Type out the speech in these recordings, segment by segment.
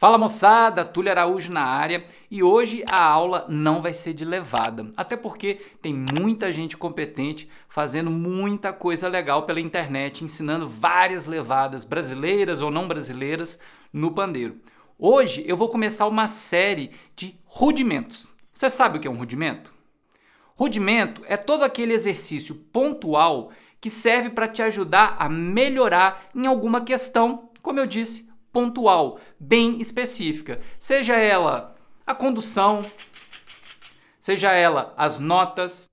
Fala moçada, Túlio Araújo na área e hoje a aula não vai ser de levada, até porque tem muita gente competente fazendo muita coisa legal pela internet, ensinando várias levadas brasileiras ou não brasileiras no pandeiro. Hoje eu vou começar uma série de rudimentos. Você sabe o que é um rudimento? Rudimento é todo aquele exercício pontual que serve para te ajudar a melhorar em alguma questão, como eu disse, pontual, bem específica. Seja ela a condução, seja ela as notas.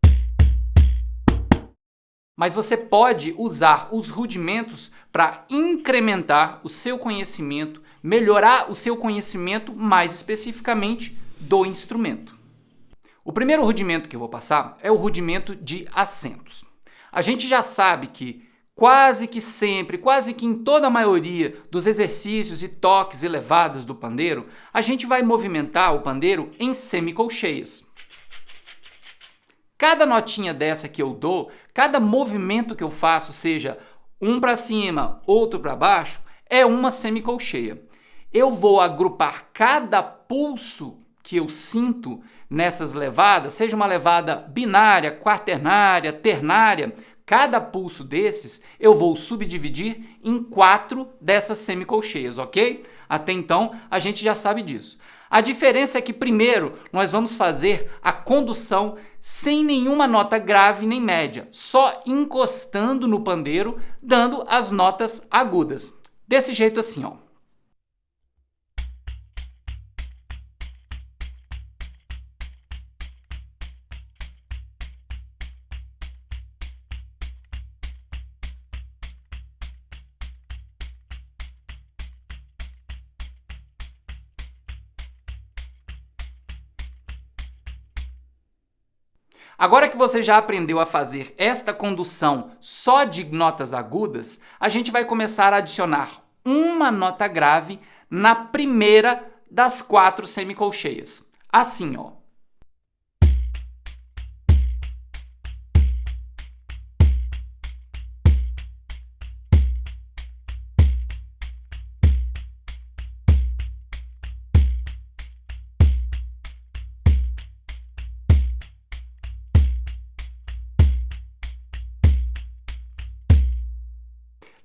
Mas você pode usar os rudimentos para incrementar o seu conhecimento, melhorar o seu conhecimento mais especificamente do instrumento. O primeiro rudimento que eu vou passar é o rudimento de acentos. A gente já sabe que quase que sempre, quase que em toda a maioria dos exercícios e toques elevados do pandeiro, a gente vai movimentar o pandeiro em semicolcheias. Cada notinha dessa que eu dou, cada movimento que eu faço, seja um para cima, outro para baixo, é uma semicolcheia. Eu vou agrupar cada pulso que eu sinto nessas levadas, seja uma levada binária, quaternária, ternária, Cada pulso desses eu vou subdividir em quatro dessas semicolcheias, ok? Até então a gente já sabe disso. A diferença é que primeiro nós vamos fazer a condução sem nenhuma nota grave nem média, só encostando no pandeiro, dando as notas agudas. Desse jeito assim, ó. Agora que você já aprendeu a fazer esta condução só de notas agudas, a gente vai começar a adicionar uma nota grave na primeira das quatro semicolcheias. Assim, ó.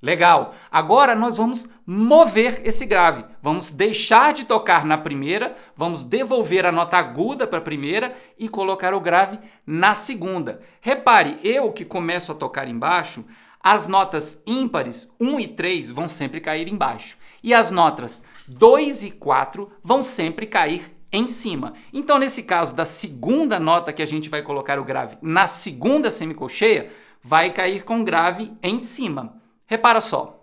Legal. Agora nós vamos mover esse grave. Vamos deixar de tocar na primeira, vamos devolver a nota aguda para a primeira e colocar o grave na segunda. Repare, eu que começo a tocar embaixo, as notas ímpares 1 e 3 vão sempre cair embaixo. E as notas 2 e 4 vão sempre cair em cima. Então, nesse caso da segunda nota que a gente vai colocar o grave na segunda semicolcheia, vai cair com grave em cima. Repara só.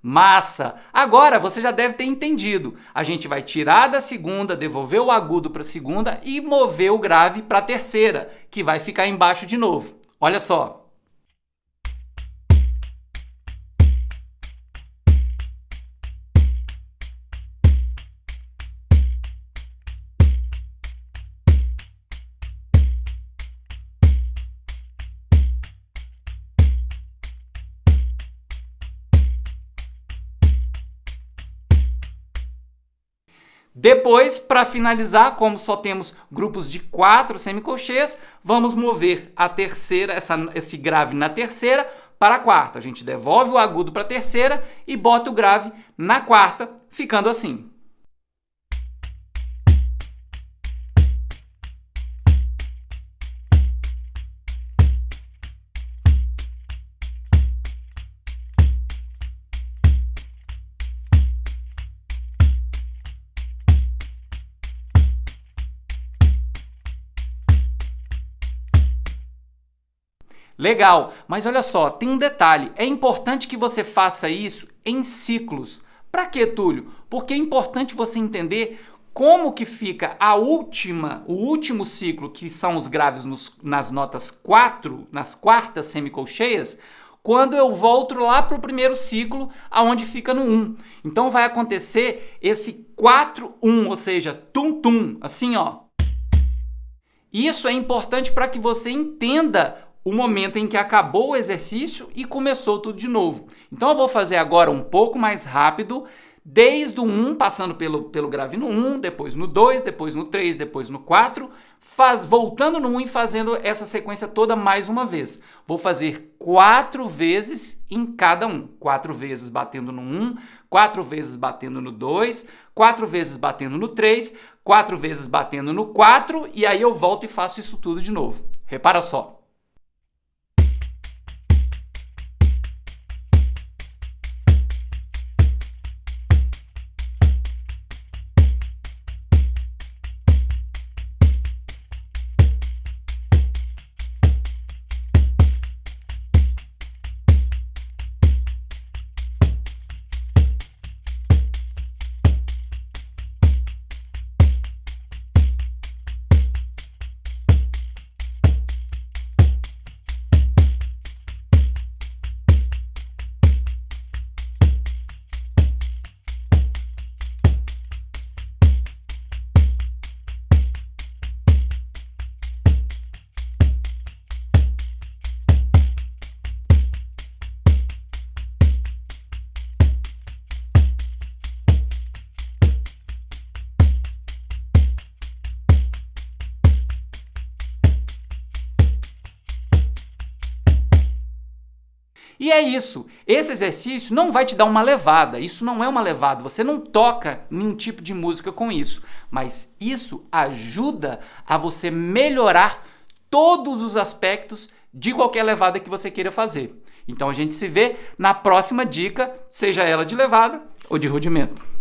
Massa! Agora você já deve ter entendido. A gente vai tirar da segunda, devolver o agudo para a segunda e mover o grave para a terceira, que vai ficar embaixo de novo. Olha só. Depois, para finalizar, como só temos grupos de quatro semicolcheias, vamos mover a terceira, essa, esse grave na terceira para a quarta. A gente devolve o agudo para a terceira e bota o grave na quarta, ficando assim. Legal, mas olha só, tem um detalhe. É importante que você faça isso em ciclos. Para que, Túlio? Porque é importante você entender como que fica a última, o último ciclo, que são os graves nos, nas notas 4, nas quartas semicolcheias, quando eu volto lá para o primeiro ciclo, aonde fica no 1. Então vai acontecer esse 4-1, ou seja, tum-tum, assim ó. Isso é importante para que você entenda o momento em que acabou o exercício e começou tudo de novo. Então eu vou fazer agora um pouco mais rápido, desde o 1, passando pelo, pelo grave no 1, depois no 2, depois no 3, depois no 4, faz, voltando no 1 e fazendo essa sequência toda mais uma vez. Vou fazer quatro vezes em cada um. Quatro vezes batendo no 1, quatro vezes batendo no 2, quatro vezes batendo no 3, quatro vezes batendo no 4, e aí eu volto e faço isso tudo de novo. Repara só. E é isso. Esse exercício não vai te dar uma levada. Isso não é uma levada. Você não toca nenhum tipo de música com isso. Mas isso ajuda a você melhorar todos os aspectos de qualquer levada que você queira fazer. Então a gente se vê na próxima dica, seja ela de levada ou de rudimento.